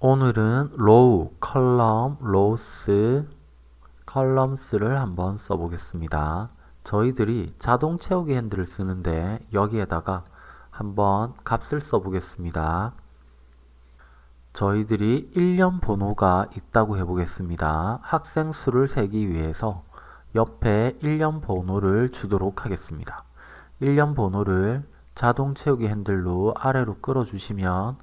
오늘은 row, column, rows, columns를 한번 써보겠습니다. 저희들이 자동 채우기 핸들을 쓰는데 여기에다가 한번 값을 써보겠습니다. 저희들이 일련번호가 있다고 해보겠습니다. 학생 수를 세기 위해서 옆에 일련번호를 주도록 하겠습니다. 일련번호를 자동 채우기 핸들로 아래로 끌어주시면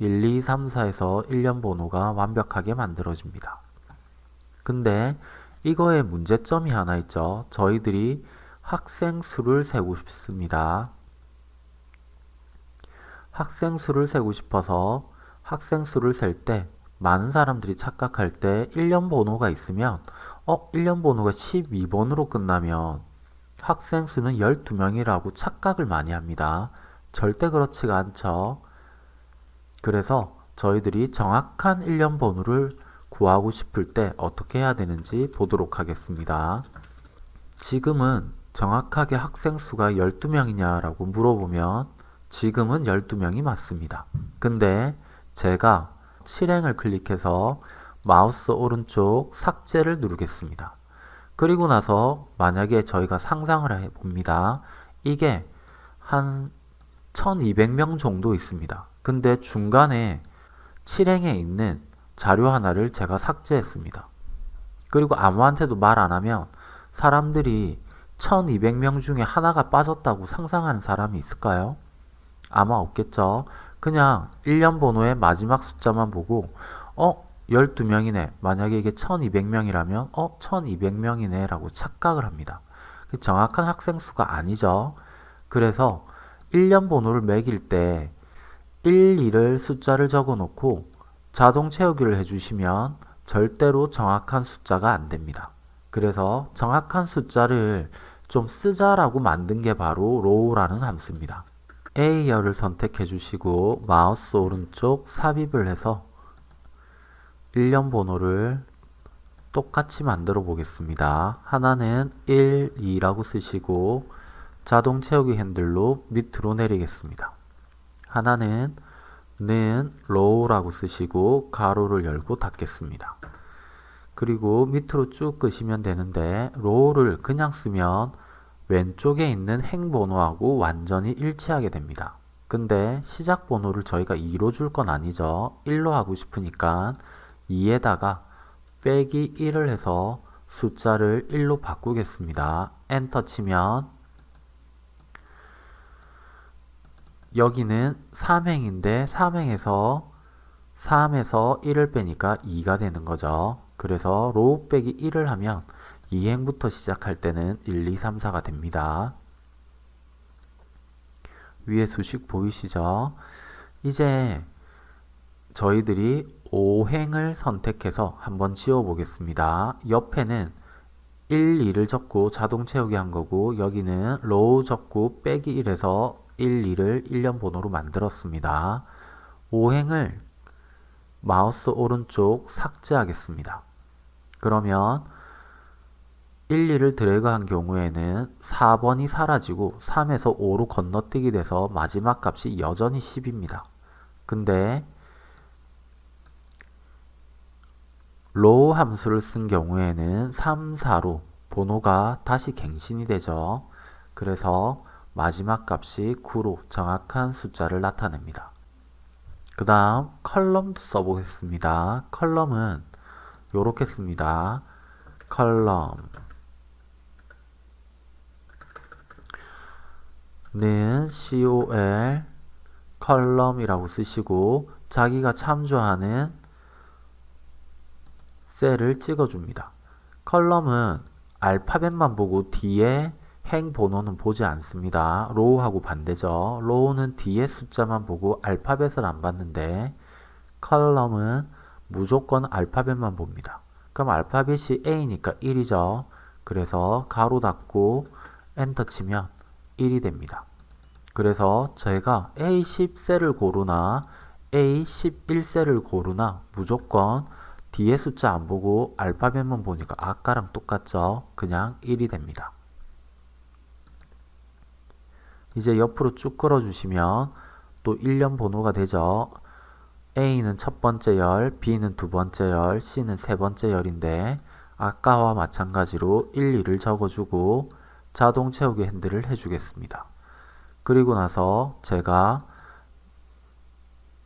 1, 2, 3, 4에서 1년 번호가 완벽하게 만들어집니다. 근데 이거에 문제점이 하나 있죠. 저희들이 학생 수를 세고 싶습니다. 학생 수를 세고 싶어서 학생 수를 셀 때 많은 사람들이 착각할 때 1년 번호가 있으면 어? 1년 번호가 12번으로 끝나면 학생 수는 12명이라고 착각을 많이 합니다. 절대 그렇지가 않죠. 그래서 저희들이 정확한 1년 번호를 구하고 싶을 때 어떻게 해야 되는지 보도록 하겠습니다. 지금은 정확하게 학생 수가 12명이냐 라고 물어보면 지금은 12명이 맞습니다. 근데 제가 실행을 클릭해서 마우스 오른쪽 삭제를 누르겠습니다. 그리고 나서 만약에 저희가 상상을 해봅니다. 이게 한 1200명 정도 있습니다. 근데 중간에 실행에 있는 자료 하나를 제가 삭제했습니다. 그리고 아무한테도 말 안하면 사람들이 1200명 중에 하나가 빠졌다고 상상하는 사람이 있을까요? 아마 없겠죠. 그냥 1년 번호의 마지막 숫자만 보고 어? 12명이네. 만약에 이게 1200명이라면 어? 1200명이네 라고 착각을 합니다. 그 정확한 학생 수가 아니죠. 그래서 1년 번호를 매길 때 1, 2를 숫자를 적어 놓고 자동 채우기를 해주시면 절대로 정확한 숫자가 안 됩니다. 그래서 정확한 숫자를 좀 쓰자라고 만든 게 바로 row라는 함수입니다. A열을 선택해 주시고 마우스 오른쪽 삽입을 해서 1년 번호를 똑같이 만들어 보겠습니다. 하나는 1, 2라고 쓰시고 자동 채우기 핸들로 밑으로 내리겠습니다. 하나는 는 low라고 쓰시고 가로를 열고 닫겠습니다. 그리고 밑으로 쭉 끄시면 되는데 low를 그냥 쓰면 왼쪽에 있는 행 번호하고 완전히 일치하게 됩니다. 근데 시작 번호를 저희가 2로 줄 건 아니죠. 1로 하고 싶으니까 2에다가 빼기 1을 해서 숫자를 1로 바꾸겠습니다. 엔터 치면 여기는 3행인데 3행에서 3에서 1을 빼니까 2가 되는 거죠. 그래서 row 빼기 1을 하면 2행부터 시작할 때는 1, 2, 3, 4가 됩니다. 위에 수식 보이시죠? 이제 저희들이 5행을 선택해서 한번 지워 보겠습니다. 옆에는 1, 2를 적고 자동 채우기 한 거고 여기는 row 적고 빼기 1에서 1, 2를 일련번호로 만들었습니다. 5행을 마우스 오른쪽 삭제하겠습니다. 그러면 1, 2를 드래그 한 경우에는 4번이 사라지고 3에서 5로 건너뛰기 돼서 마지막 값이 여전히 10입니다. 근데 row 함수를 쓴 경우에는 3, 4로 번호가 다시 갱신이 되죠. 그래서 마지막 값이 9로 정확한 숫자를 나타냅니다. 그 다음 column도 써보겠습니다. column은 이렇게 씁니다. 컬럼 는 col 컬럼이라고 쓰시고 자기가 참조하는 셀을 찍어줍니다. column은 알파벳만 보고 뒤에 행 번호는 보지 않습니다. row하고 반대죠. row는 뒤에 숫자만 보고 알파벳을 안 봤는데 컬럼은 무조건 알파벳만 봅니다. 그럼 알파벳이 A니까 1이죠. 그래서 가로 닫고 엔터 치면 1이 됩니다. 그래서 저희가 A10셀을 고르나 A11셀을 고르나 무조건 뒤에 숫자 안 보고 알파벳만 보니까 아까랑 똑같죠. 그냥 1이 됩니다. 이제 옆으로 쭉 끌어주시면 또 1년 번호가 되죠. A는 첫 번째 열, B는 두 번째 열, C는 세 번째 열인데 아까와 마찬가지로 1, 2를 적어주고 자동 채우기 핸들을 해주겠습니다. 그리고 나서 제가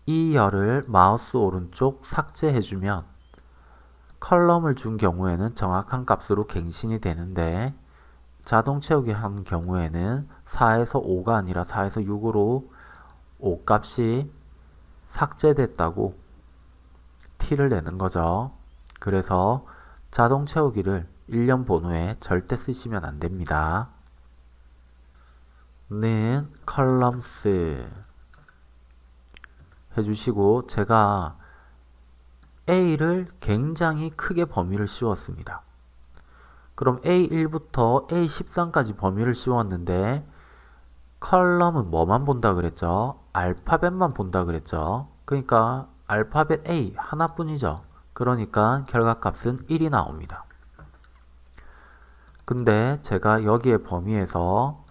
이 열을 마우스 오른쪽 삭제해주면 컬럼을 준 경우에는 정확한 값으로 갱신이 되는데 자동 채우기 한 경우에는 4에서 5가 아니라 4에서 6으로 5 값이 삭제됐다고 티를 내는 거죠. 그래서 자동 채우기를 일련번호에 절대 쓰시면 안 됩니다. 는 columns 해주시고 제가 A를 굉장히 크게 범위를 씌웠습니다. 그럼 A1부터 A13까지 범위를 씌웠는데 컬럼은 뭐만 본다 그랬죠? 알파벳만 본다 그랬죠? 그러니까 알파벳 A 하나뿐이죠. 그러니까 결과값은 1이 나옵니다. 근데 제가 여기에 범위에서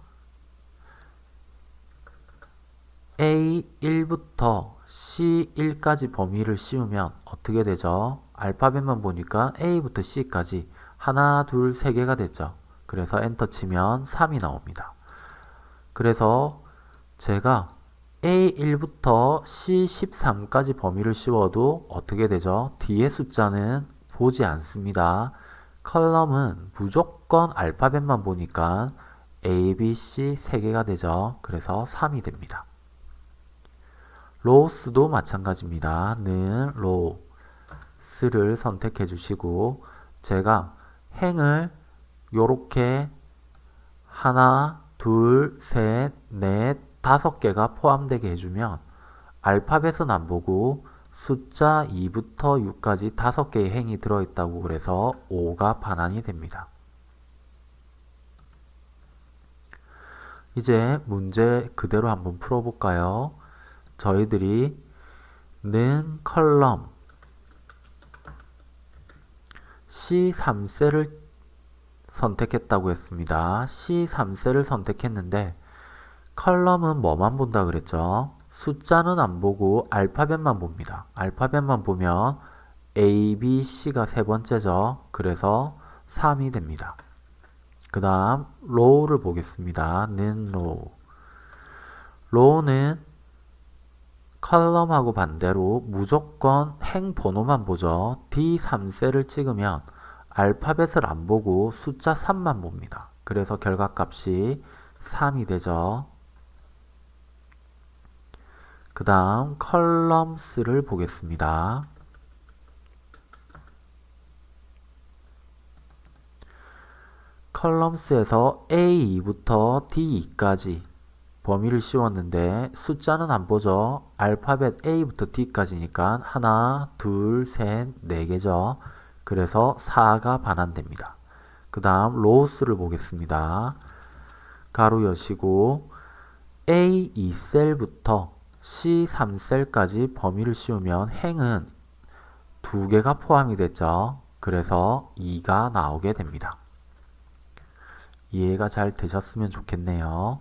A1부터 C1까지 범위를 씌우면 어떻게 되죠? 알파벳만 보니까 A부터 C까지 하나, 둘, 세 개가 됐죠. 그래서 엔터 치면 3이 나옵니다. 그래서 제가 A1부터 C13까지 범위를 씌워도 어떻게 되죠? 뒤에 숫자는 보지 않습니다. 컬럼은 무조건 알파벳만 보니까 A, B, C 3개가 되죠. 그래서 3이 됩니다. 로스도 마찬가지입니다. 는 로스를 선택해 주시고 제가 행을 요렇게 하나, 둘, 셋, 넷, 다섯 개가 포함되게 해주면 알파벳은 안 보고 숫자 2부터 6까지 다섯 개의 행이 들어있다고 그래서 5가 반환이 됩니다. 이제 문제 그대로 한번 풀어볼까요? 저희들이 는 column C3셀을 선택했다고 했습니다. C3셀을 선택했는데 column은 뭐만 본다 그랬죠? 숫자는 안 보고 알파벳만 봅니다. 알파벳만 보면 A, B, C가 세 번째죠. 그래서 3이 됩니다. 그 다음 row를 보겠습니다. 는 row 로우는 컬럼하고 반대로 무조건 행 번호만 보죠. D3셀을 찍으면 알파벳을 안 보고 숫자 3만 봅니다. 그래서 결과값이 3이 되죠. 그 다음 컬럼스를 보겠습니다. columns에서 A2부터 D2까지 범위를 씌웠는데 숫자는 안 보죠. 알파벳 A부터 D까지니까 하나, 둘, 셋, 네 개죠. 그래서 4가 반환됩니다. 그 다음 rows를 보겠습니다. 괄호 여시고 A2셀부터 C3셀까지 범위를 씌우면 행은 두 개가 포함이 됐죠. 그래서 2가 나오게 됩니다. 이해가 잘 되셨으면 좋겠네요.